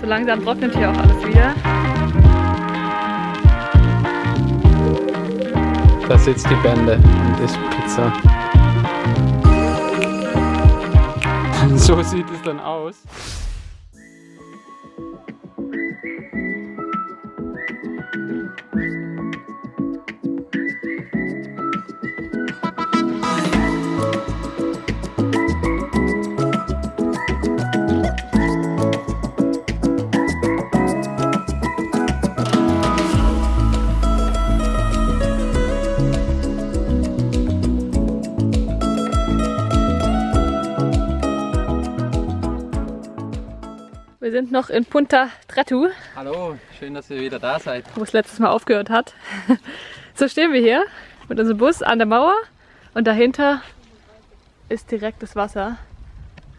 So langsam trocknet hier auch alles wieder. Da sitzt die Bände und isst Pizza. So sieht es dann aus. Wir sind noch in Punta Tratu, Hallo, schön, dass ihr wieder da seid. wo es letztes Mal aufgehört hat. So stehen wir hier mit unserem Bus an der Mauer und dahinter ist direkt das Wasser.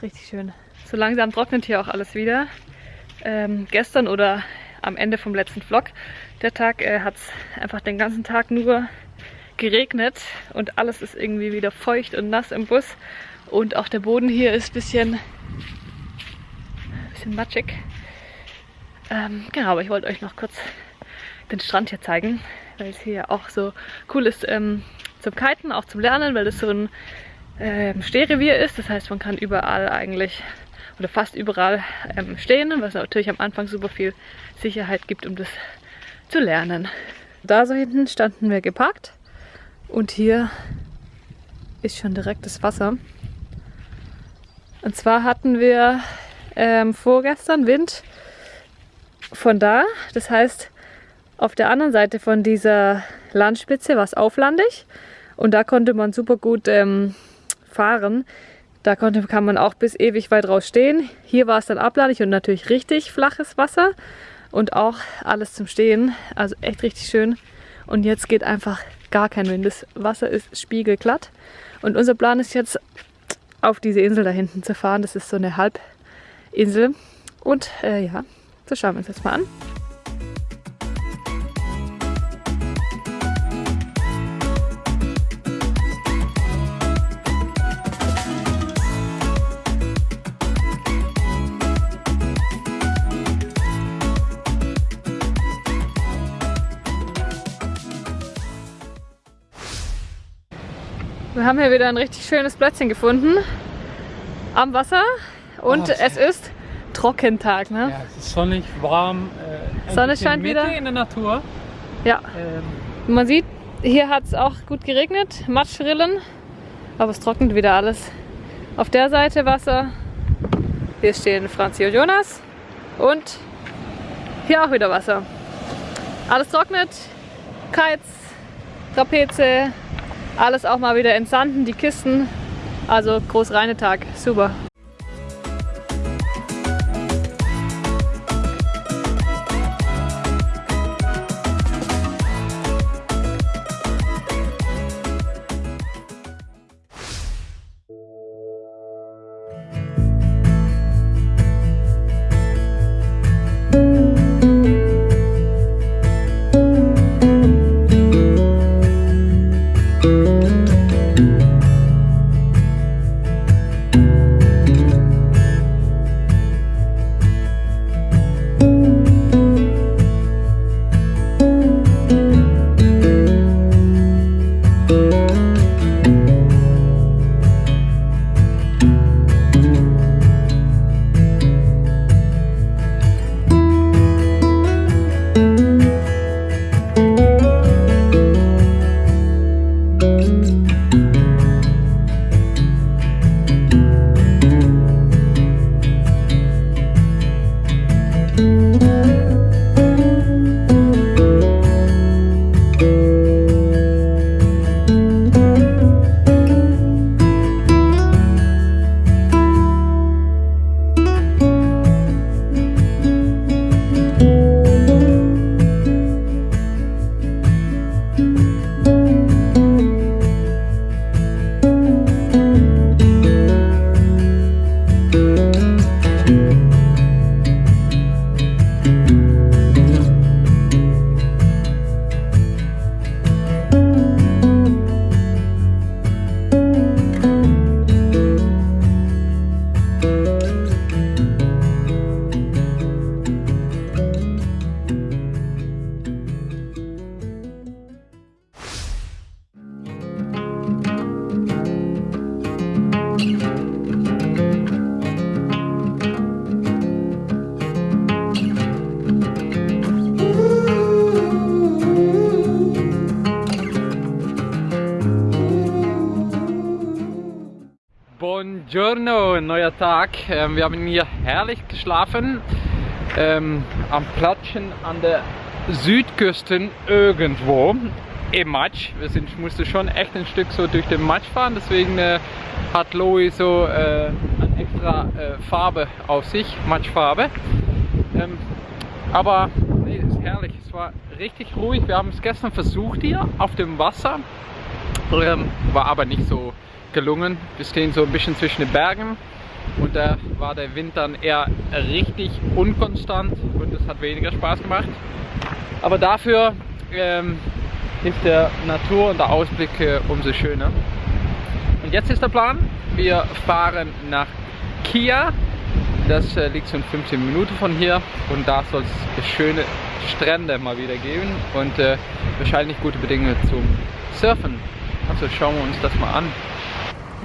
Richtig schön. So langsam trocknet hier auch alles wieder. Ähm, gestern oder am Ende vom letzten Vlog, der Tag, äh, hat es einfach den ganzen Tag nur geregnet und alles ist irgendwie wieder feucht und nass im Bus. Und auch der Boden hier ist ein bisschen, bisschen matschig. Ähm, genau, aber ich wollte euch noch kurz den Strand hier zeigen, weil es hier auch so cool ist ähm, zum Kiten, auch zum Lernen, weil es so ein ähm, Stehrevier ist. Das heißt, man kann überall eigentlich oder fast überall ähm, stehen, was natürlich am Anfang super viel Sicherheit gibt, um das zu lernen. Da so hinten standen wir geparkt und hier ist schon direkt das Wasser. Und zwar hatten wir ähm, vorgestern Wind von da. Das heißt, auf der anderen Seite von dieser Landspitze war es auflandig und da konnte man super gut ähm, fahren. Da konnte, kann man auch bis ewig weit raus stehen. Hier war es dann ablandig und natürlich richtig flaches Wasser und auch alles zum Stehen. Also echt richtig schön. Und jetzt geht einfach gar kein Wind. Das Wasser ist spiegelglatt. Und unser Plan ist jetzt auf diese Insel da hinten zu fahren. Das ist so eine Halbinsel. Und äh, ja, das schauen wir uns jetzt mal an. Wir haben hier wieder ein richtig schönes Plätzchen gefunden am Wasser und Oh. es ist Trockentag. Ne? Ja, es ist sonnig, warm. Äh, Sonne scheint in Mitte wieder. in der Natur. Ja, Ähm, man sieht, hier hat es auch gut geregnet, Matschrillen, aber es trocknet wieder alles. Auf der Seite Wasser, hier stehen Franzi und Jonas und hier auch wieder Wasser. Alles trocknet, Kites, Trapeze, alles auch mal wieder entsanden, die Kisten. Also Großreinetag, super. Giorno, ein neuer Tag. Ähm, wir haben hier herrlich geschlafen. Ähm, am Platschen an der Südküste irgendwo im Matsch. Wir sind, mussten schon echt ein Stück so durch den Matsch fahren, deswegen äh, hat Louis so äh, eine extra äh, Farbe auf sich, Matschfarbe. Ähm, aber nee, ist herrlich, es war richtig ruhig. Wir haben es gestern versucht hier auf dem Wasser, ähm, war aber nicht so gelungen. Wir stehen so ein bisschen zwischen den Bergen und da war der Wind dann eher richtig unkonstant und es hat weniger Spaß gemacht. Aber dafür ähm, ist der Natur und der Ausblick äh, umso schöner. Und jetzt ist der Plan, wir fahren nach Kia. Das äh, liegt so in 15 Minuten von hier und da soll es schöne Strände mal wieder geben und äh, wahrscheinlich gute Bedingungen zum Surfen. Also schauen wir uns das mal an.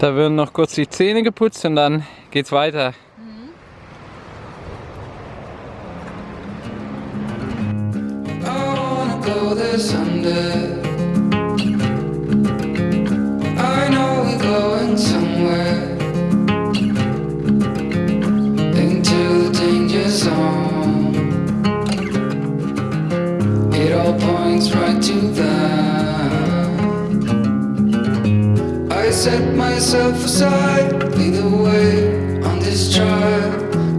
Da werden noch kurz die Zähne geputzt und dann geht's weiter. I myself aside, lead the way on this trial.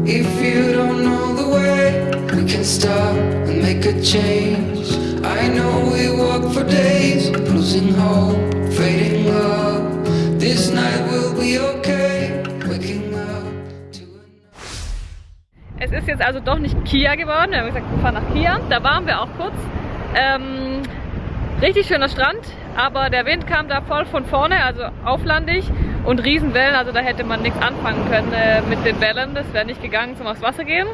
If you don't know the way, we can stop and make a change. I know we walk for days, losing hope, fading love. This night will be okay, waking up to Es ist jetzt also doch nicht Kia geworden. Wir haben gesagt, wir fahren nach Kia. Da waren wir auch kurz. Ähm, richtig schöner Strand, aber der Wind kam da voll von vorne, also auflandig und Riesenwellen. Also da hätte man nichts anfangen können äh, mit den Wellen. Das wäre nicht gegangen zum aufs Wasser gehen.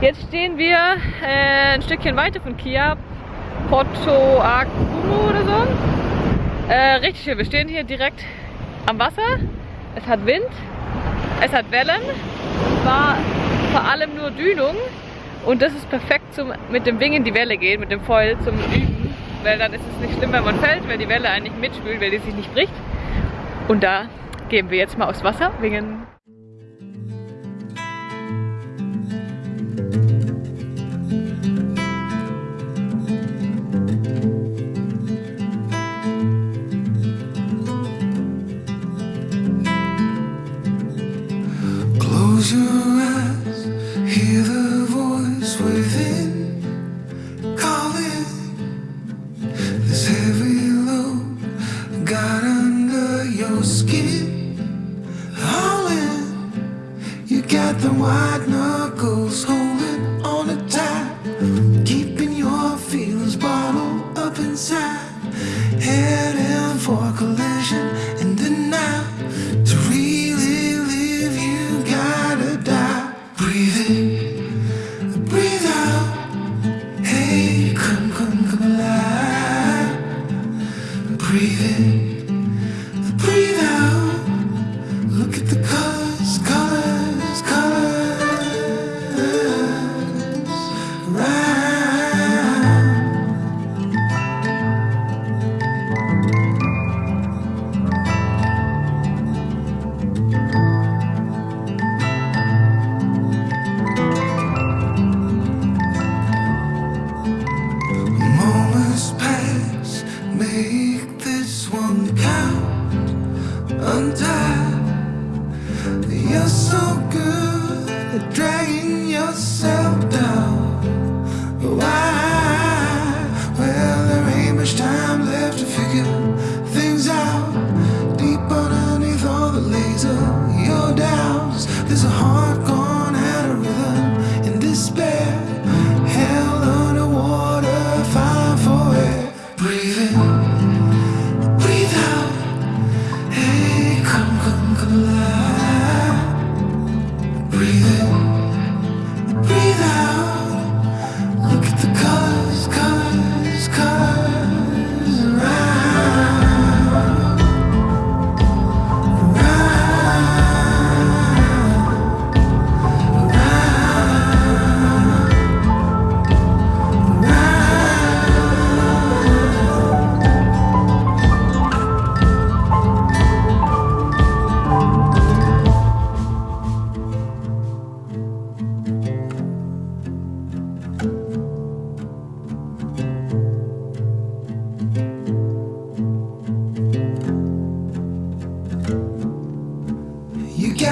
Jetzt stehen wir äh, ein Stückchen weiter von Kia, Porto Acumo oder so. Äh, richtig schön. Wir stehen hier direkt am Wasser. Es hat Wind, es hat Wellen, war vor allem nur Dünung und das ist perfekt zum mit dem Wing in die Welle gehen, mit dem Foil zum Üben, weil dann ist es nicht schlimm, wenn man fällt, weil die Welle eigentlich mitspült, weil die sich nicht bricht. Und da gehen wir jetzt mal aufs Wasser, wingen.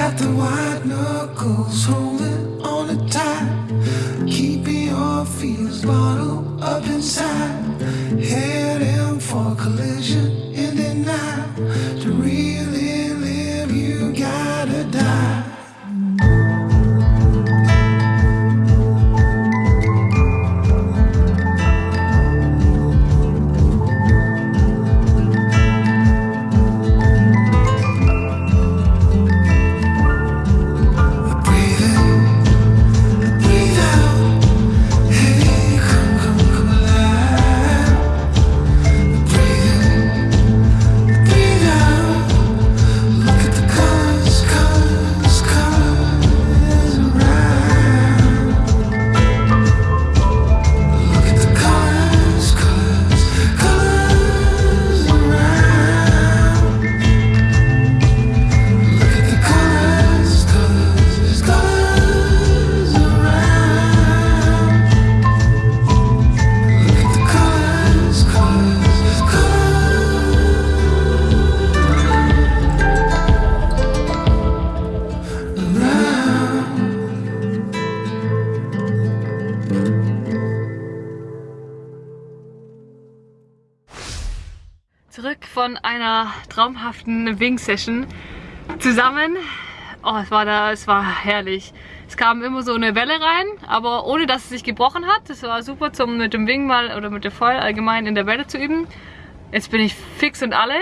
got the white knuckles holding on it tight. Keeping your fears bottled up inside. Heading for a collision in the night. To reel. Von einer traumhaften Wing-Session zusammen. Oh, es war da, es war herrlich. Es kam immer so eine Welle rein, aber ohne dass es sich gebrochen hat. Das war super zum mit dem Wing mal oder mit der Foil allgemein in der Welle zu üben. Jetzt bin ich fix und alle.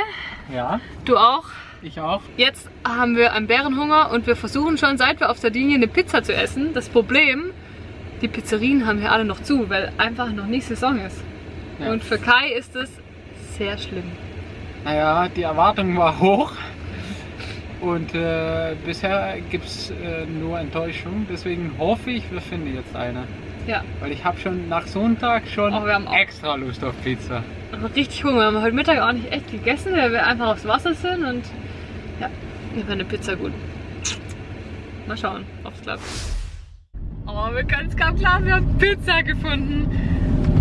Ja, Du auch. ich auch. Jetzt haben wir einen Bärenhunger und wir versuchen schon, seit wir auf Sardinien eine Pizza zu essen. Das Problem, die Pizzerien haben hier alle noch zu, weil einfach noch nicht Saison ist. Ja. Und für Kai ist es sehr schlimm. Naja, die Erwartung war hoch. Und äh, bisher gibt es äh, nur Enttäuschung. Deswegen hoffe ich, wir finden jetzt eine. Ja, Weil ich habe schon nach Sonntag schon Oh, wir haben auch- extra Lust auf Pizza. aber richtig Hunger. Wir haben heute Mittag auch nicht echt gegessen, weil wir einfach aufs Wasser sind und ja, mir wäre eine Pizza gut. Mal schauen, ob es klappt. Oh, wir können es kaum glauben, wir haben Pizza gefunden.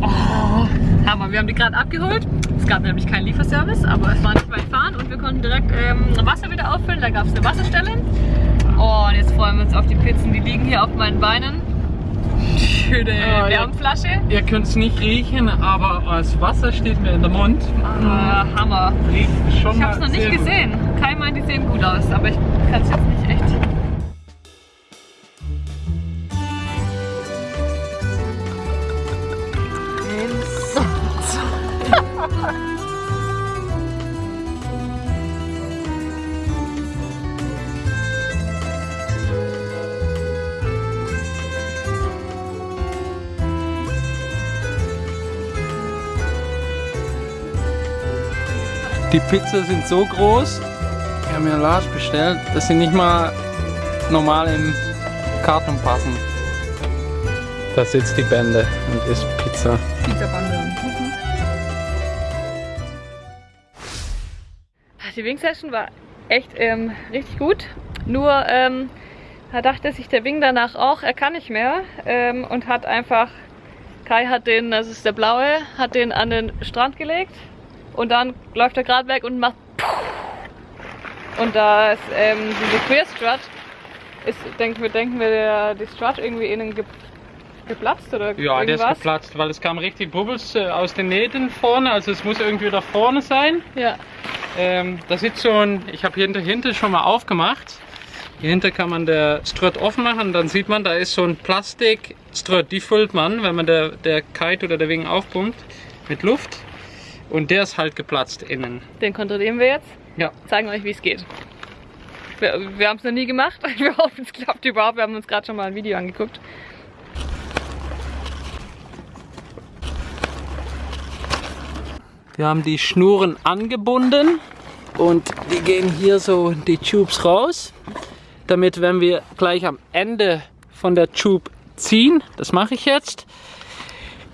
Oh, Hammer, wir haben die gerade abgeholt. Es gab nämlich keinen Lieferservice, aber es war nicht weit fahren und wir konnten direkt ähm, Wasser wieder auffüllen. Da gab es eine Wasserstelle. Und jetzt freuen wir uns auf die Pizzen. Die liegen hier auf meinen Beinen. Schöne ja. Wärmflasche. Ihr könnt es nicht riechen, aber das Wasser steht mir in der Mund. Ah, Hammer. Riecht schon Ich habe es noch nicht sehr gut. gesehen. Kai meint, die sehen gut aus, aber ich kann es jetzt nicht echt. Die Pizza sind so groß. Wir haben ja Large bestellt, dass sie nicht mal normal im Karton passen. Da sitzt die Bände und isst Pizza. Die Wing Session war echt ähm, richtig gut. Nur ähm, da dachte sich der Wing danach auch, er kann nicht mehr ähm, und hat einfach, Kai hat den, das ist der blaue, hat den an den Strand gelegt und dann läuft er gerade weg und macht und da ist ähm, diese Queer Strut, ist, denken wir, denken wir, der, die Strut irgendwie innen ge geplatzt oder Ja, der ist irgendwas? geplatzt, weil es kam richtig Bubbles äh, aus den Nähten vorne, also es muss irgendwie da vorne sein. Ja, Ähm, da sitzt so ein, ich habe hier hinter schon mal aufgemacht. Hier hinter kann man der Strut offen machen, dann sieht man, da ist so ein Plastik-Strut, die füllt man, wenn man der, der Kite oder der Wing aufpumpt mit Luft. Und der ist halt geplatzt innen. den kontrollieren wir jetzt. Ja. zeigen euch, wie es geht. Wir, wir haben es noch nie gemacht. Wir hoffen, es klappt überhaupt. Wir haben uns gerade schon mal ein Video angeguckt. Wir haben die Schnuren angebunden und die gehen hier so die Tubes raus, damit wenn wir gleich am Ende von der Tube ziehen, das mache ich jetzt,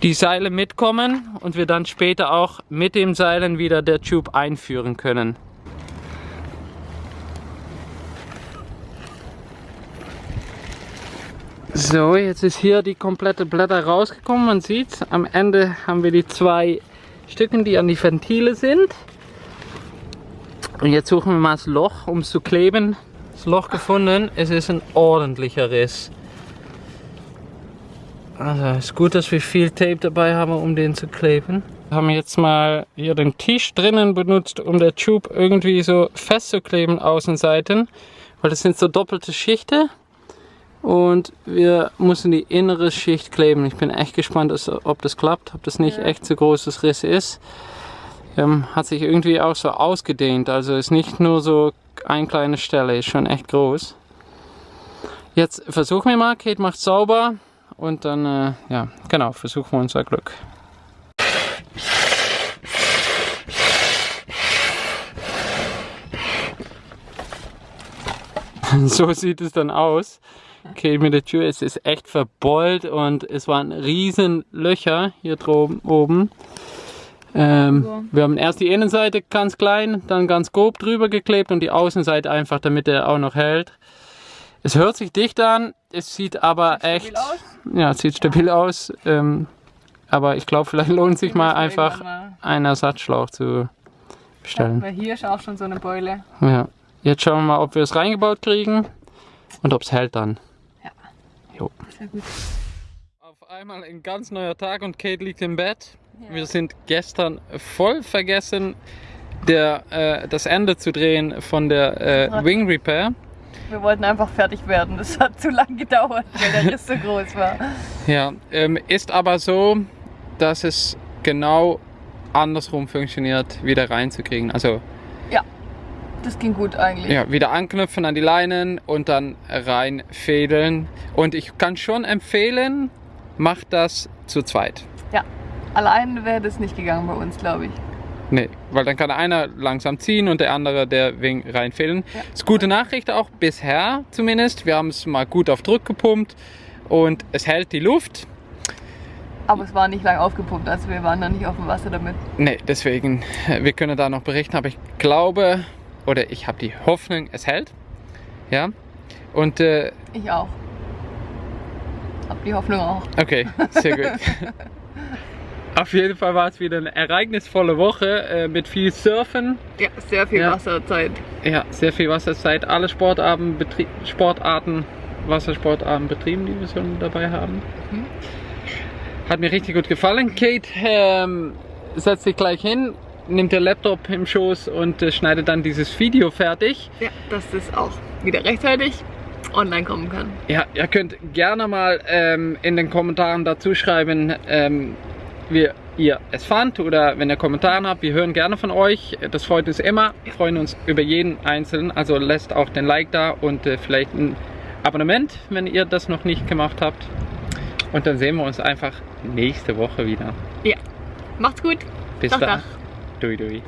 die Seile mitkommen und wir dann später auch mit den Seilen wieder der Tube einführen können. So, jetzt ist hier die komplette Blätter rausgekommen. Man sieht, am Ende haben wir die zwei Stücken, die an die Ventile sind. Und jetzt suchen wir mal das Loch, um es zu kleben. das Loch gefunden. Es ist ein ordentlicher Riss. Also ist gut, dass wir viel Tape dabei haben, um den zu kleben. Wir haben jetzt mal hier den Tisch drinnen benutzt, um der Tube irgendwie so festzukleben, Außenseiten. Weil das sind so doppelte Schichten. Und wir müssen die innere Schicht kleben. Ich bin echt gespannt, ob das klappt, ob das nicht echt so großes Riss ist. Ähm, hat sich irgendwie auch so ausgedehnt. Also ist nicht nur so eine kleine Stelle, ist schon echt groß. Jetzt versuchen wir mal, Kate macht sauber und dann, äh, ja, genau, versuchen wir unser Glück. so sieht es dann aus. Okay, mit der Tür es ist echt verbeult und es waren riesen Löcher hier droben oben. Ähm, so. Wir haben erst die Innenseite ganz klein, dann ganz grob drüber geklebt und die Außenseite einfach, damit er auch noch hält. Es hört sich dicht an, es sieht aber sieht echt, ja, es sieht stabil ja. aus. Ähm, aber ich glaube, vielleicht lohnt es sich mal einfach einen Ersatzschlauch zu bestellen. Weil hier ist auch schon so eine Beule. Ja. Jetzt schauen wir mal, ob wir es reingebaut kriegen und ob es hält dann. Ja. Jo. Sehr gut. Auf einmal ein ganz neuer Tag und Kate liegt im Bett. Ja. Wir sind gestern voll vergessen, der, äh, das Ende zu drehen von der äh, Wing Repair. Wir wollten einfach fertig werden. Das hat zu lange gedauert, weil der Riss so groß war. Ja, ähm, ist aber so, dass es genau andersrum funktioniert, wieder reinzukriegen. Also ja, das ging gut eigentlich. Ja, wieder anknüpfen an die Leinen und dann reinfädeln. Und ich kann schon empfehlen, macht das zu zweit. Ja, allein wäre das nicht gegangen bei uns, glaube ich. Nee, weil dann kann einer langsam ziehen und der andere der Wing reinfehlen. Ja. Das ist gute Nachricht auch bisher zumindest. Wir haben es mal gut auf Druck gepumpt und es hält die Luft. Aber es war nicht lang aufgepumpt, also wir waren da nicht auf dem Wasser damit. Nee, deswegen, wir können da noch berichten, aber ich glaube oder ich habe die Hoffnung, es hält. Ja. Und äh, ich auch. Hab die Hoffnung auch. Okay, sehr gut. Auf jeden Fall war es wieder eine ereignisvolle Woche äh, mit viel Surfen. Ja, sehr viel ja. Wasserzeit. Ja, sehr viel Wasserzeit. Alle Sportarten, Betrie Sportarten, Wassersportarten betrieben, die wir schon dabei haben. Mhm. Hat mir richtig gut gefallen. Kate ähm, setzt sich gleich hin, nimmt der Laptop im Schoß und äh, schneidet dann dieses Video fertig. Ja, dass das auch wieder rechtzeitig online kommen kann. Ja, ihr könnt gerne mal ähm, in den Kommentaren dazu schreiben, ähm, wie ihr es fand oder wenn ihr Kommentare habt, wir hören gerne von euch. Das freut uns immer. Wir freuen uns über jeden Einzelnen. Also lasst auch den Like da und äh, vielleicht ein Abonnement, wenn ihr das noch nicht gemacht habt. Und dann sehen wir uns einfach nächste Woche wieder. Ja, macht's gut. Bis dann. Doi doi.